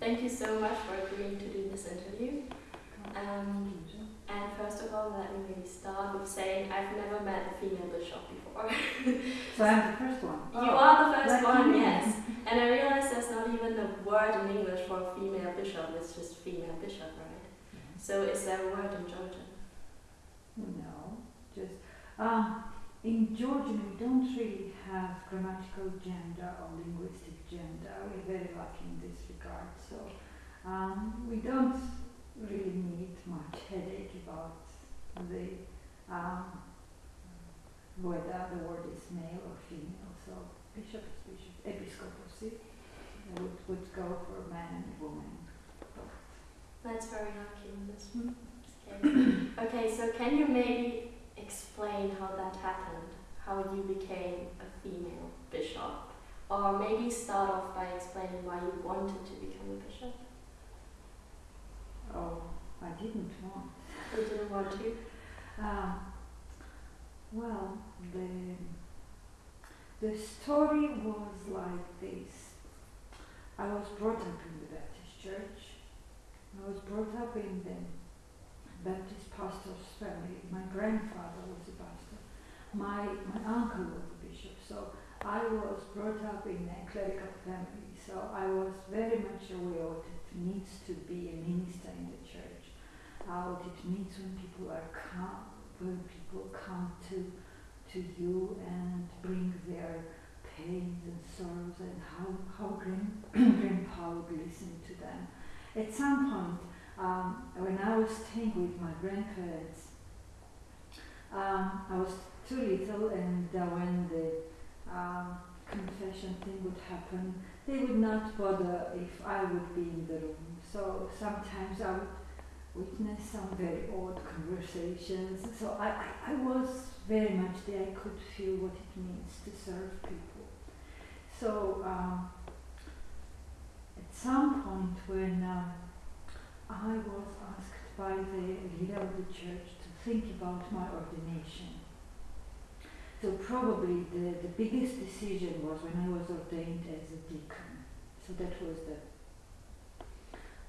Thank you so much for agreeing to do this interview. Um, and first of all, let me start with saying I've never met a female bishop before. So I'm the first one. you are the first one, yes. And I realize there's not even a word in English for a female bishop, it's just female bishop, right? So is there a word in Georgian? No, just um, in Georgian we don't really have grammatical gender or linguistic gender. We're very lucky in this regard. So um, we don't really need much headache about the um, whether the word is male or female. So bishop is bishop, episcopacy would, would go for man and woman. That's very lucky in this case. okay, so can you maybe explain how that happened? How you became a female bishop? Or maybe start off by explaining why you wanted to become a bishop? Oh, I didn't want. You didn't want to? Um, well, the the story was like this. I was brought up in the Baptist church. I was brought up in the Baptist pastor's family. My grandfather was a pastor. My my uncle was a bishop. So I was brought up in a clerical family. So I was very much aware what it means to be a minister in the church. Uh, what it means when people are come, when people come to to you and bring their pains and sorrows and how, how grand, grandpa would listen to them. At some point, um, when I was staying with my grandparents, um, I was too little and uh, when the um, confession thing would happen, they would not bother if I would be in the room. So sometimes I would witness some very odd conversations. So I, I, I was very much there. I could feel what it means to serve people. So um, at some point when um, I was asked by the leader of the church to think about my ordination. So probably the, the biggest decision was when I was ordained as a deacon. So that was the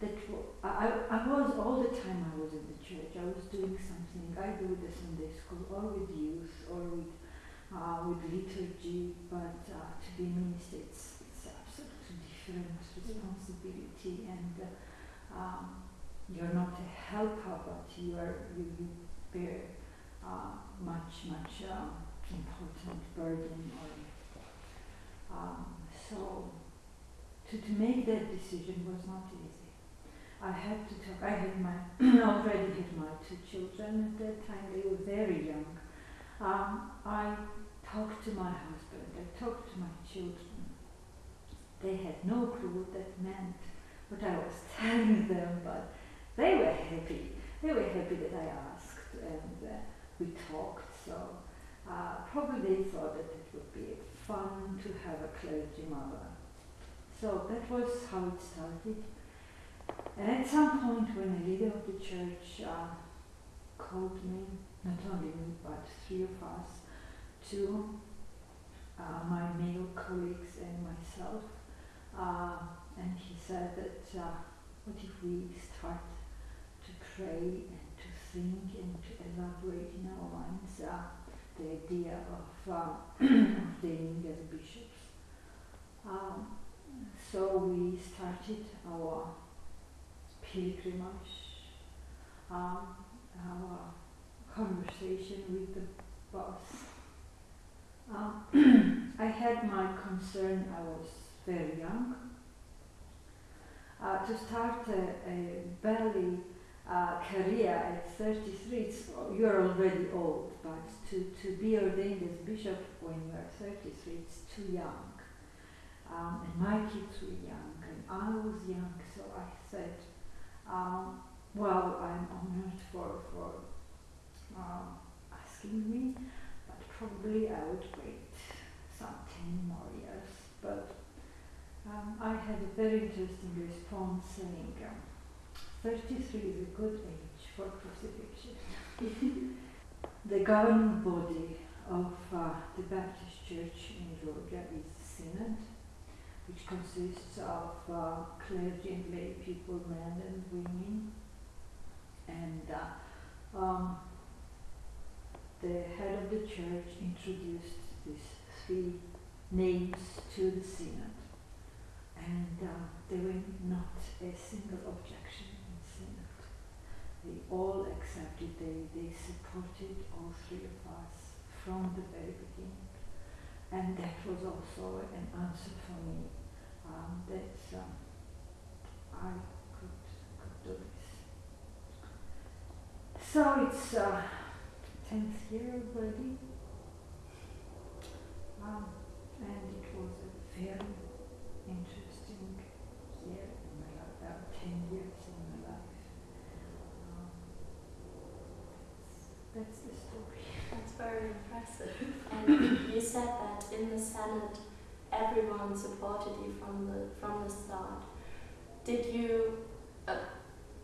that I, I was all the time I was in the church. I was doing something either with the Sunday school or with youth or with uh, with liturgy. But uh, to be minister, it's, it's absolutely different responsibility, and uh, um, you're not a helper, but you are you, you bear uh, much much um, important burden. Or, um, so to, to make that decision was not easy. I had to talk. I had my already had my two children at that time. They were very young. Um, I talked to my husband. I talked to my children. They had no clue what that meant, what I was telling them, but they were happy. They were happy that I asked, and uh, we talked. So uh, probably they thought that it would be fun to have a clergy mother. So that was how it started. And at some point, when the leader of the church uh, called me, not only me, but three of us, to uh, my male colleagues and myself, uh, and he said that uh, what if we start to pray and to think and to elaborate in our minds uh, the idea of uh, ordaining as bishops. Um, so we started our pilgrimage, um, our conversation with the boss. Um, I had my concern, I was very young. Uh, to start a, a belly uh, career at 33, it's, you're already old, but to, to be ordained as bishop when you are 33, it's too young. Um, and my kids were young, and I was young, so I said, um, well, I'm honored for, for um, asking me, but probably I would wait some 10 more years. But um, I had a very interesting response saying, um, 33 is a good age for crucifixion. the governing body of uh, the Baptist Church in Georgia is the Synod, which consists of uh, clergy and lay people, men and women. And uh, um, the head of the church introduced these three names to the synod. And uh, there were not a single objection. They all accepted, they, they supported all three of us from the very beginning. And that was also an answer for me um, that um, I could, could do this. So it's uh, 10th year already. Um, and it was a very interesting year in my life, uh, 10 years in my life. Um, that's, that's the story. That's very impressive. And you said that in the Synod, everyone supported you from the from the start. Did you, uh,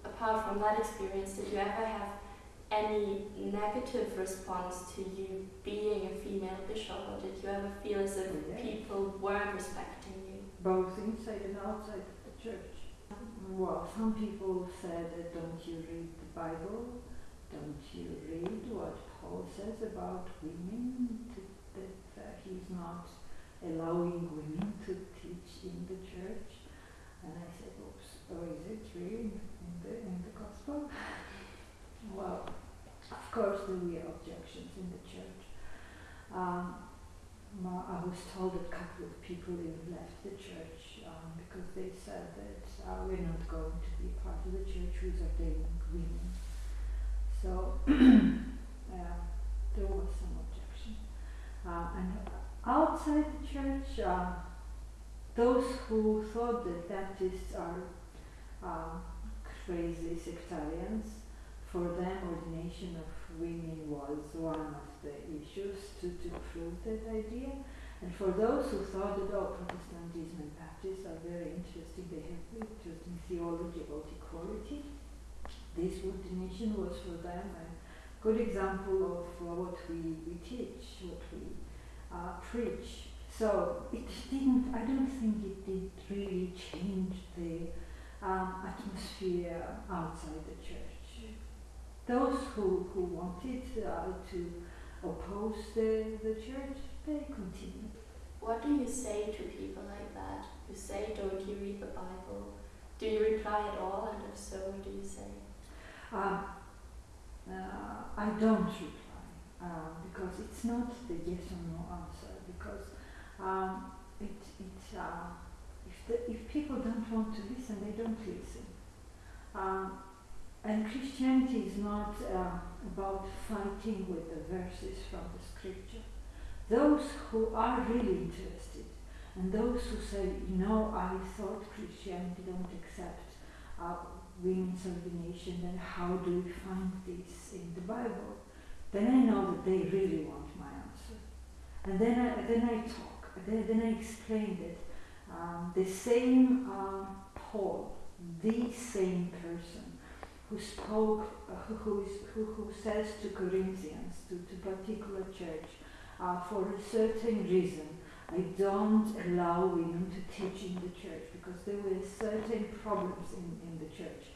apart from that experience, did you ever have any negative response to you being a female bishop, or did you ever feel as if people weren't respecting you? both inside and outside the church. Well, some people said, don't you read the Bible? Don't you read what Paul says about women? That uh, he's not allowing women to teach in the church? And I said, oops, oh, is it really in the, in the gospel? Well, of course there were objections in the church. Um, I was told that a couple of people even left the church um, because they said that uh, we're not going to be part of the church who's ordaining women. So there was some objection. Uh, and outside the church, uh, those who thought that Baptists are um, crazy sectarians, for them ordination of women was one of the issues to, to prove that idea. And for those who thought that oh, Protestantism and Baptists are very interesting, they have interesting theology about equality, this ordination was for them good example of uh, what we, we teach, what we uh, preach. So it didn't, I don't think it did really change the um, atmosphere outside the church. Those who, who wanted uh, to oppose the, the church, they continued. What do you say to people like that? You say, don't you read the Bible? Do you reply at all? And if so, what do you say? Um, I don't reply uh, because it's not the yes or no answer. Because um, it, it, uh, if, the, if people don't want to listen, they don't listen. Um, and Christianity is not uh, about fighting with the verses from the scripture. Those who are really interested and those who say, you know, I thought Christianity don't accept uh, women's ordination, then how do we find this in the Bible? Then I know that they really want my answer. And then I, then I talk, then, then I explain that um, the same um, Paul, the same person, who spoke, uh, who, who, is, who, who says to Corinthians, to, to particular church, uh, for a certain reason, I don't allow women to teach in the church because there were certain problems in, in the church.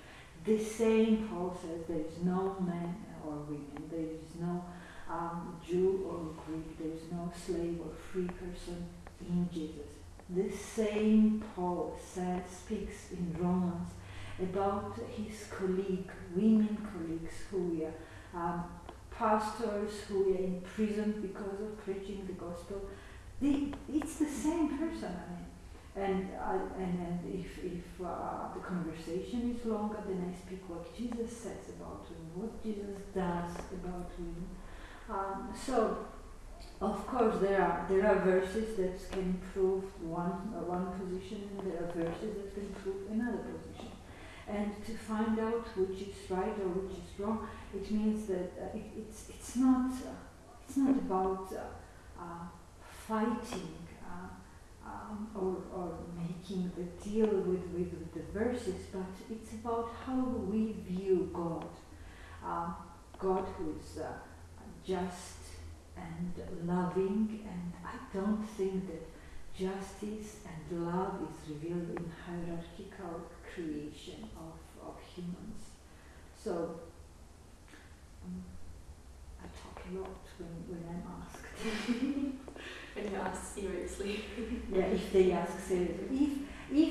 The same Paul says there is no man or women, there is no um, Jew or Greek, there is no slave or free person in Jesus. The same Paul says, speaks in Romans about his colleague, women colleagues who were um, pastors who were imprisoned because of preaching the gospel. It's the same person, I mean. And, I, and, and if, if uh, the conversation is longer, then I speak what Jesus says about women, what Jesus does about women. Um, so, of course, there are there are verses that can prove one uh, one position, and there are verses that can prove another position. And to find out which is right or which is wrong, it means that uh, it, it's it's not uh, it's not about uh, uh, fighting uh, um, or or making the deal with, with the verses, but it's about how we view God, um, God who is uh, just and loving, and I don't think that justice and love is revealed in hierarchical creation of, of humans. So um, I talk a lot when, when I'm asked. when you ask seriously. yeah, if they ask seriously. If,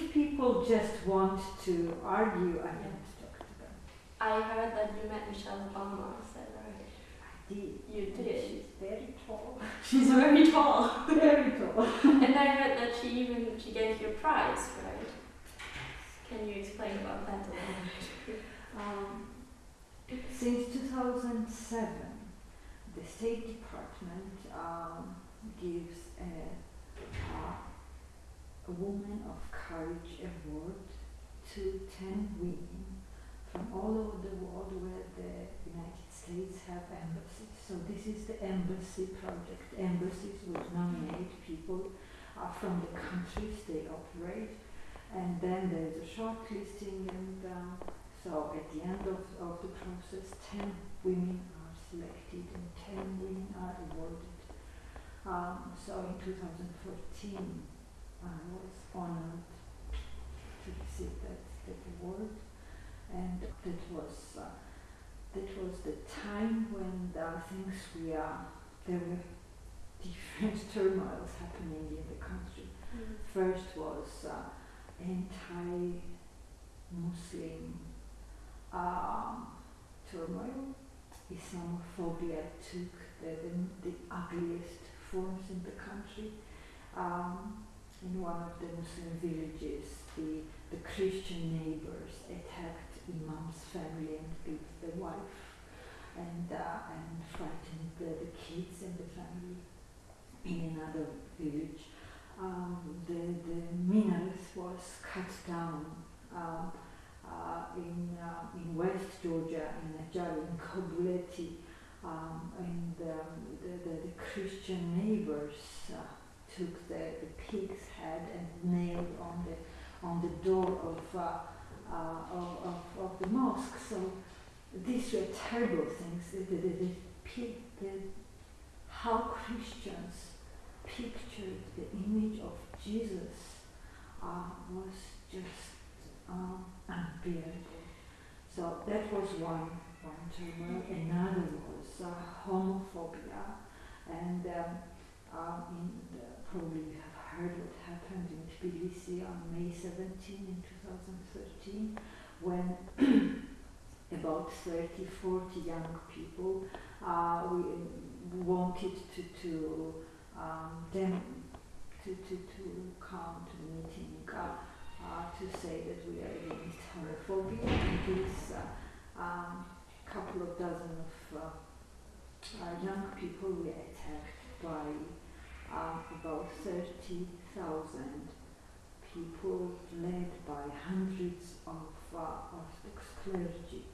if people just want to argue, I don't talk to them. I heard that you met Michelle Obama, right? I did. You And did. She's very tall. She's very tall. very tall. and I heard that she even she gave you a prize, right? Can you explain about that a little bit? Um, since 2007, the State Department um, gives a, uh, a Woman of Courage award to 10 women from all over the world where the United States have embassies. So this is the embassy project. Embassies would nominate people uh, from the countries they operate and then there's a shortlisting and um, so at the end of, of the process 10 women are selected and 10 women are awarded. Um, so in 2014 I was honored to receive that, that award and that was uh, that was the time when the things we are there were different turmoils happening in the country. First was uh, anti-Muslim um, turmoil. Islamophobia took the, the, the ugliest forms in the country. Um, in one of the Muslim villages, the, the Christian neighbors attacked Imam's family and beat the wife and, uh, and frightened the, the kids and the family. In another village, um, the, the minaret was cut down um, uh, in, uh, in West Georgia, in Adjara, in Kobuleti, um, and um, the, the, the Christian neighbors uh, took the, the pig's head and nailed on the, on the door of, uh, uh, of, of, of the mosque. So these were terrible things. The, the, the, pig, how Christians pictured the image of Jesus uh, was just um, unbearable. So that was one Another was uh, homophobia, and um, in the, probably you have heard what happened in Tbilisi on May 17 in 2013, when about 30, 40 young people uh, we wanted to, to um, them to, to, to come to the meeting uh, uh, to say that we are against homophobia and this uh, um, couple of dozen of uh, uh, young people were attacked by uh, about 30,000 people led by hundreds of uh, Orthodox clergy.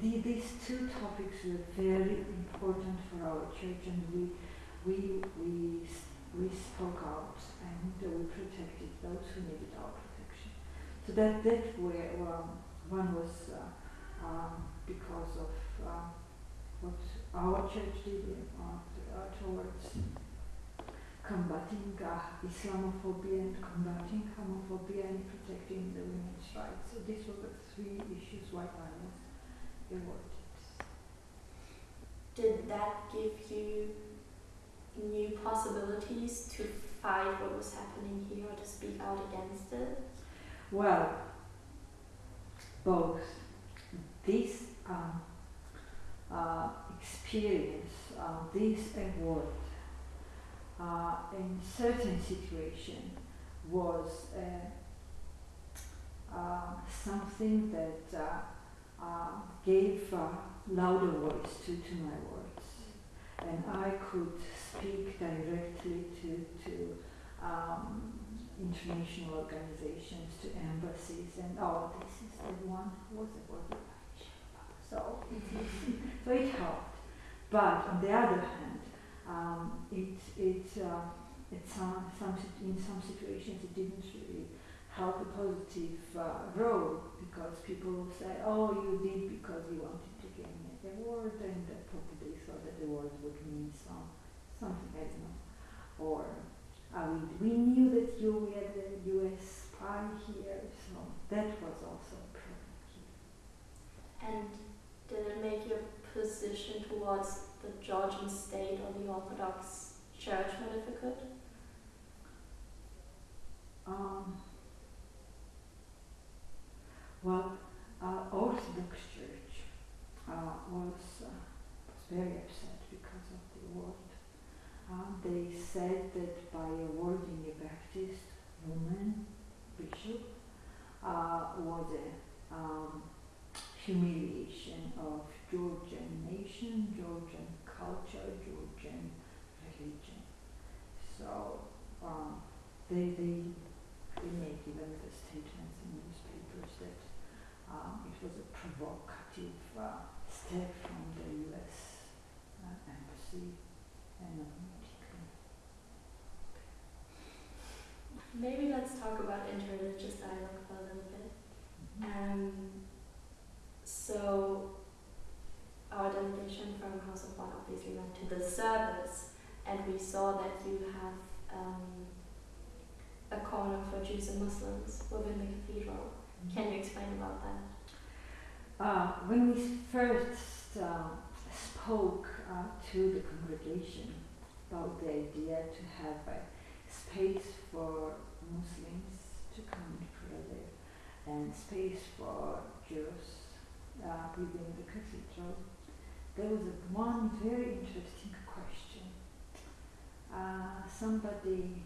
The, these two topics were very important for our church and we we, we, we spoke out and we protected those who needed our protection. So that, that were, um, one was uh, um, because of uh, what our church did uh, towards combating uh, Islamophobia and combating homophobia and protecting the women's rights. So these were the three issues why I was awarded. Did that give you new possibilities to fight what was happening here or to speak out against it? Well, both. This um, uh, experience, uh, this award, uh, in certain situation was uh, something that uh, uh, gave louder voice to, to my words and I could speak directly to, to um, international organizations, to embassies, and oh, this is the one who was awarded. So so it helped. But on the other hand, um, it, it, uh, it some, some, in some situations it didn't really help a positive uh, role because people say, oh, you did because you wanted to gain an award, and uh, probably thought that the award would mean some, something, I don't know. Or uh, we, we knew that you were the US spy here, so that was also a problem here. And did it make your towards the Georgian state or the Orthodox Church more difficult? Um, well, uh, Orthodox Church uh, was, uh, was very upset because of the award. Um, they said that by awarding a Baptist woman bishop uh, was a um, humiliation of Georgian nation, Georgian culture, Georgian religion. So um, they, they, they made even the statements in newspapers that um, it was a provocative uh, step from the US uh, embassy and automatically. Maybe let's talk about interreligious dialogue for a little bit. Um, so, our delegation from House of One obviously went to the service, and we saw that you have um, a corner for Jews and Muslims within the cathedral. Can you explain about that? Uh, when we first uh, spoke uh, to the congregation about the idea to have a space for Muslims to come and pray there and space for Jews uh, within the cathedral, there was a, one very interesting. Uh, somebody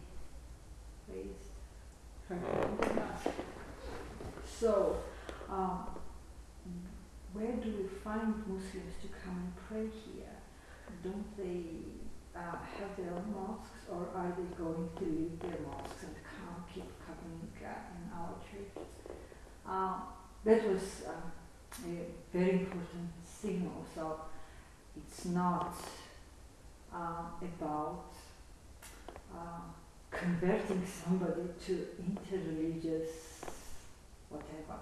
raised her hand and so um, where do we find Muslims to come and pray here? Don't they uh, have their own mosques or are they going to leave their mosques and come keep coming uh, in our churches? Uh, that was um, a very important signal. So it's not uh, about uh, converting somebody to interreligious whatever.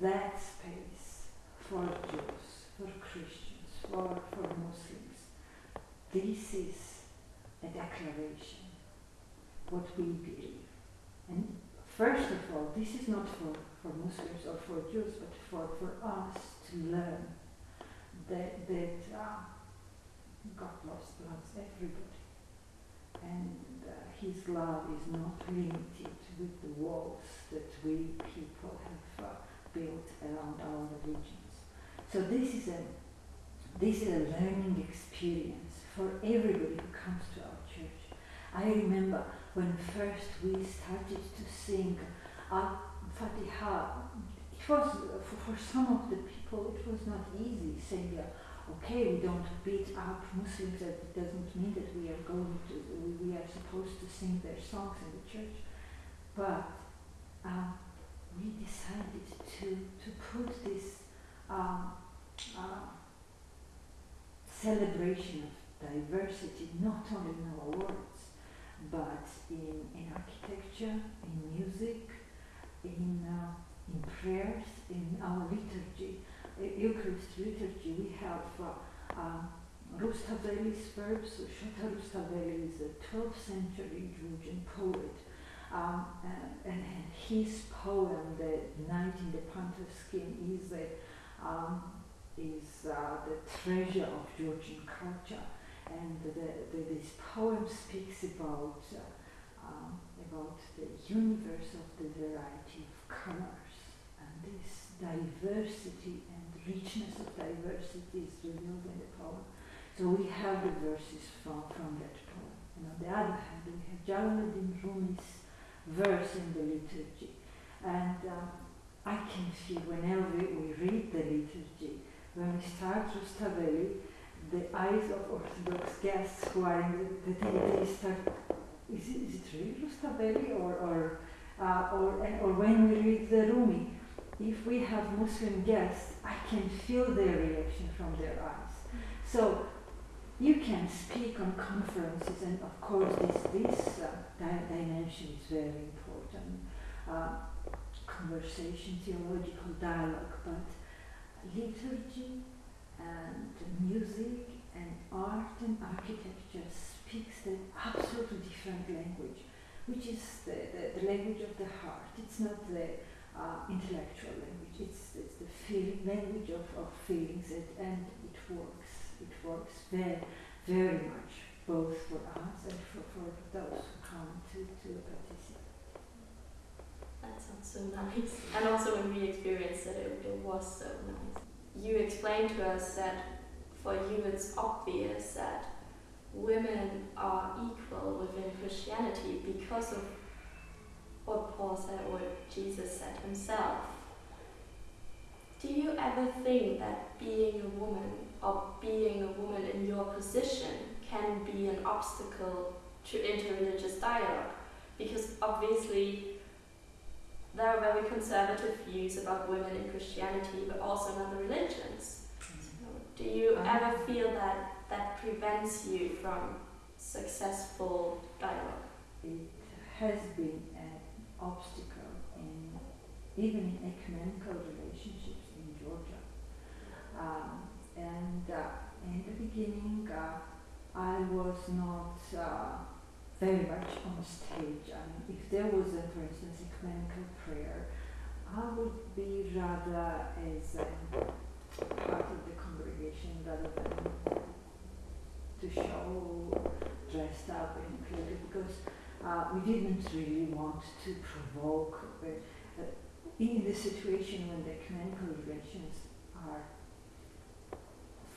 That space for Jews, for Christians, for, for Muslims, this is a declaration, what we believe. And first of all, this is not for, for Muslims or for Jews, but for, for us to learn that, that uh, God loves, everybody. And uh, His love is not limited with the walls that we people have uh, built around our religions. So this is a this is a learning experience for everybody who comes to our church. I remember when first we started to sing uh, Fatiha. It was for, for some of the people it was not easy saying. Uh, okay, we don't beat up Muslims, that doesn't mean that we are going to, we, are supposed to sing their songs in the church. But um, we decided to, to put this uh, celebration of diversity not only in our words, but in, in architecture, in music, in, uh, in prayers, in our liturgy. Eucharist liturgy, we have uh, um, Rustaveli's verbs. Shota Rustaveli is a 12th century Georgian poet um, and, and, his poem, The Knight in the Panther Skin, is, a, um, is uh, the treasure of Georgian culture. And the, the, this poem speaks about, uh, um, about the universe of the variety of colors. And this diversity and richness of diversity is revealed in the poem. So we have the verses from, from that poem. And on the other hand, we have Jalaluddin Rumi's verse in the liturgy. And um, I can feel whenever we read the liturgy, when we start Rustaveli, the eyes of Orthodox guests who are in the, the start, is it, is it really Rustaveli? Or, or, uh, or, or when we read the Rumi, if we have Muslim guests, I can feel their reaction from their eyes. So you can speak on conferences, and of course, this, this uh, di- dimension is very important. Uh, conversation, theological dialogue, but liturgy and music and art and architecture speaks the absolutely different language, which is the, the, the language of the heart. It's not the uh, intellectual language, it's, it's the feeling, language of, of feelings, it, and it works. It works very, very much, both for us and for, for those who come to, to participate. That sounds so nice. And also when we experienced it, it, it was so nice. You explained to us that for you it's obvious that women are equal within Christianity because of what Paul said or Jesus said himself. Do you ever think that being a woman or being a woman in your position can be an obstacle to interreligious dialogue? Because obviously there are very conservative views about women in Christianity, but also in other religions. So do you ever feel that that prevents you from successful dialogue? It has been an obstacle in even in ecumenical relationships in Georgia. Um, and uh, in the beginning, uh, I was not uh, very much on stage. I mean, if there was, a, for instance, ecumenical prayer, I would be rather as um, part of the congregation rather than to show dressed up and included because uh, we didn't really want to provoke. Uh, in the situation when the ecumenical relations are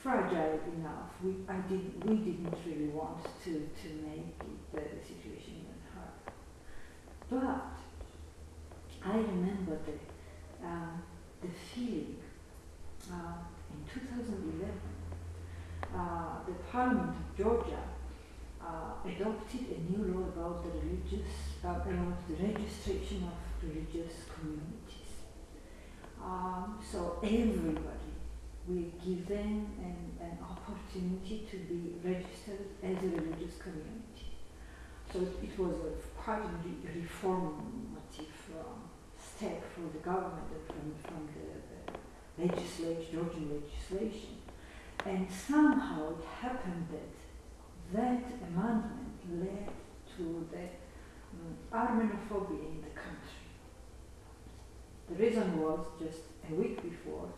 fragile enough, we, I did, we didn't really want to, to make the, the situation even hard. But I remember the, um, the feeling uh, in 2011, uh, the Parliament of Georgia uh, adopted a new law about the religious, uh, about the registration of religious communities. Um, so everybody will given an, an opportunity to be registered as a religious community. So it, was a quite a re- reformative um, step for the government from, from the, the legislation, Georgian legislation. And somehow it happened that that amendment led to the um, Armenophobia in the country. The reason was just a week before,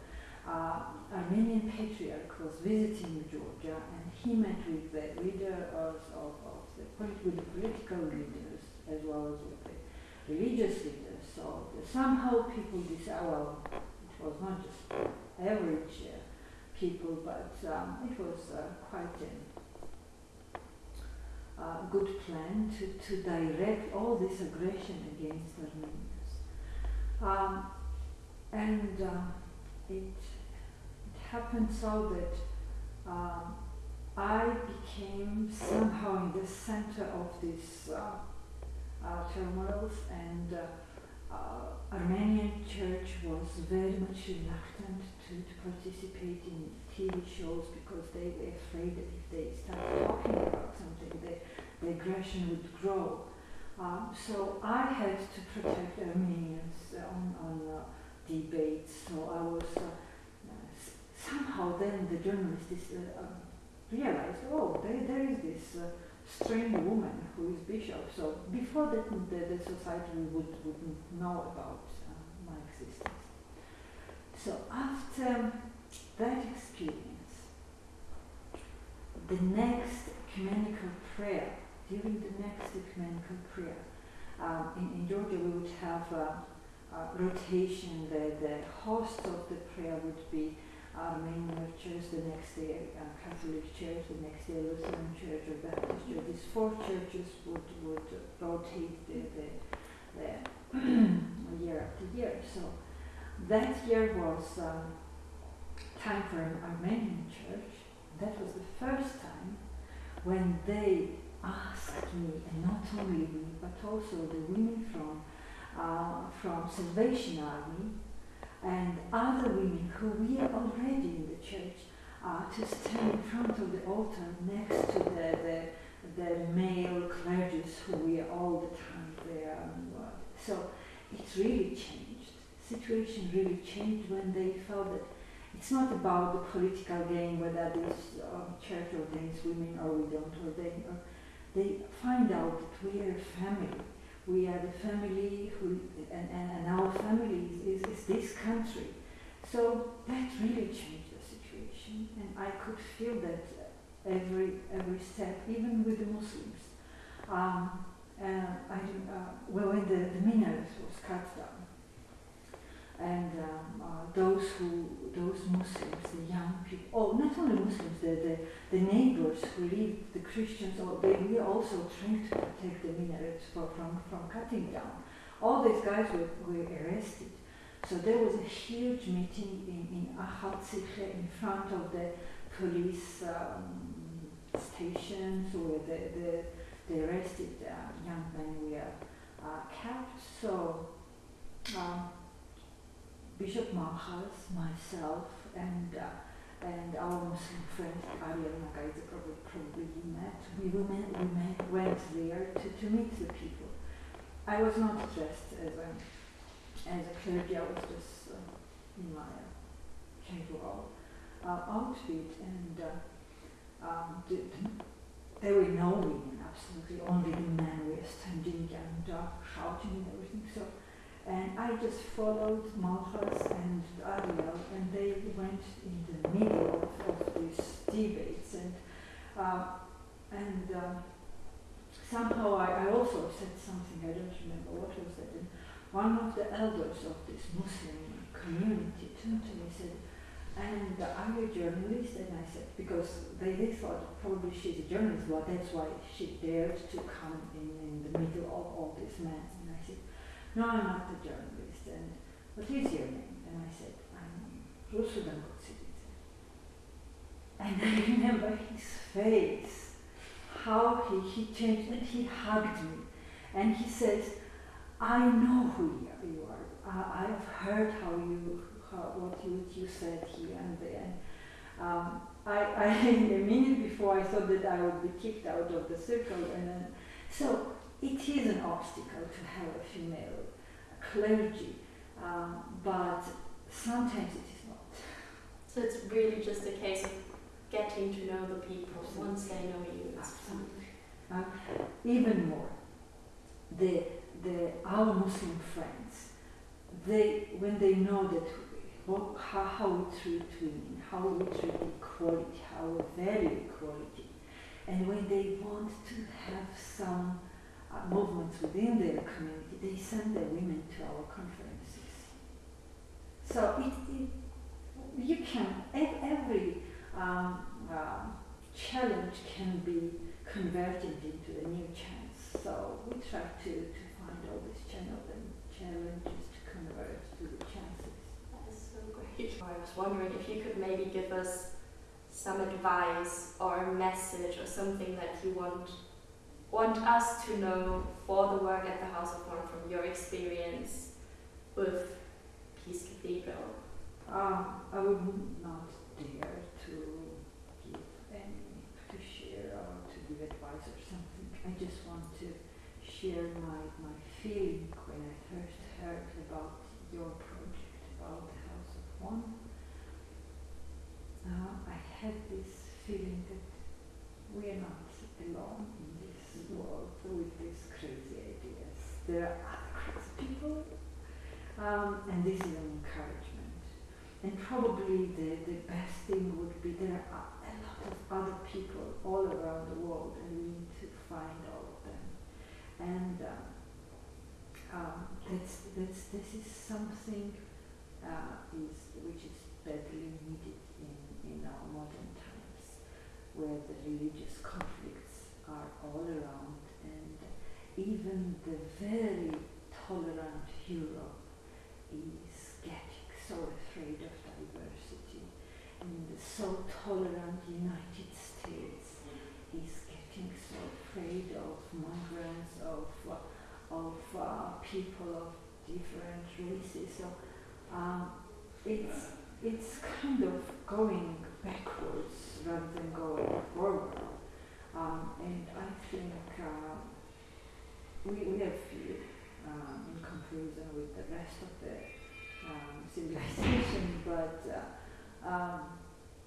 uh, Armenian patriarch was visiting Georgia and he met with the leader of, of, of the, political leaders as well as with the religious leaders. So somehow people decided, well, it was not just average uh, people, but um, it was uh, quite a uh, good plan to, to direct all this aggression against Armenians. Um, and uh, it, it happened so that um, I became somehow in the center of this uh, uh, turmoils, and uh, uh, Armenian church was very much reluctant to, participate in TV shows because they were afraid that if they started talking about something, the, the aggression would grow. Um, so I had to protect Armenians on, on uh, debates. So I was uh, somehow then the journalists uh, um, realized, oh, there, there is this uh, strange woman who is bishop. So before that, the, the society would wouldn't know about uh, my existence. So after that experience, the next ecumenical prayer, during the next ecumenical prayer, um, in, in Georgia we would have a, a rotation. The, the host of the prayer would be Armenian church, the next day uh, Catholic church, the next day Lutheran church or Baptist church. These four churches would, would rotate the, the, the year after year. So that year was um, time for an Armenian church. That was the first time when they asked me, and not only me, but also the women from uh, from Salvation Army and other women who were already in the church uh, to stand in front of the altar next to the, the, the male clergies who were all the time there. Uh, so it really changed. Situation really changed when they felt that it's not about the political game, whether this um, church ordains women or we don't ordain. Or they find out that we are a family. We are the family who, and, and, and our family is, is, is this country. So that really changed the situation, and I could feel that every every step, even with the Muslims. Um, uh, I, uh, well, when the, the minaret was cut down, and um, uh, those who, those Muslims, the young people, oh, not only Muslims, the, the, the neighbors who live, the Christians, oh, they were also trained to protect the minarets for, from, from cutting down. All these guys were, were arrested. So there was a huge meeting in, in in front of the police um, stations where the, the, the arrested uh, young men were uh, kept. So um, Bishop Malkhaz, myself, and uh, and our Muslim friend Ariel Nagaita probably, met. We, women, we met, went there to, to meet the people. I was not dressed as a, as a clergy, I was just uh, in my uh, casual uh, outfit, and uh, um, the, there were no women, absolutely, only the men were standing and uh, shouting and everything. So and I just followed Malkhaz and Ariel, and they went in the middle of, of these debates. And, uh, and uh, somehow I, I also said something, I don't remember what was that. And one of the elders of this Muslim community turned to me and said, and are you a journalist? And I said, because they, they thought probably she's a journalist, well, that's why she dared to come in, in the middle of all these men. No, I'm not a journalist. And what is your name? And I said, I'm Rusudan And I remember his face, how he, he changed, and he hugged me. And he says, I know who you are. I, I've heard how you, how, what you, you said here and there. Um, I, I, a minute before I thought that I would be kicked out of the circle, and then, so it is an obstacle to have a female clergy, um, but sometimes it is not. So it's really just a case of getting to know the people Absolutely. once they know you. Absolutely. Uh, even more, the, the, our Muslim friends, they, when they know that what, how, how we treat women, how we treat equality, how we value equality, and when they want to have some movements within their community, they send their women to our conferences. So it, it you can, every um, uh, challenge can be converted into a new chance. So we try to, to find all these channels and challenges to convert to the chances. That is so great. I was wondering if you could maybe give us some advice or a message or something that you want want us to know for the work at the House of One from your experience with Peace Cathedral? Um, I would not dare to give any, to share or to give advice or something. I just want to share my, my feeling when I first heard about your project, about the House of One. Uh, I had this feeling that we are not alone world with these crazy ideas. There are other crazy people, um, and this is an encouragement. And probably the, the best thing would be there are a lot of other people all around the world, and we need to find all of them. And um, um, that's, that's, this is something uh, is, which is badly needed in, in our modern times, where the religious conflicts are all around, and even the very tolerant Europe is getting so afraid of diversity, and the so tolerant United States is getting so afraid of migrants, of uh, of uh, people of different races. So um, it's it's kind of going backwards rather than going forward. Um, and I think uh, we, we have um, in comparison with the rest of the um, civilization, but uh, um,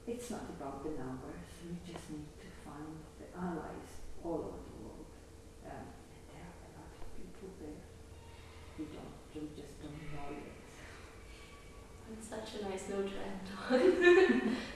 it's not about the numbers. We just need to find the allies all over the world. Um, and there are a lot of people there. We don't, we just don't know yet. It's such a nice note to end on.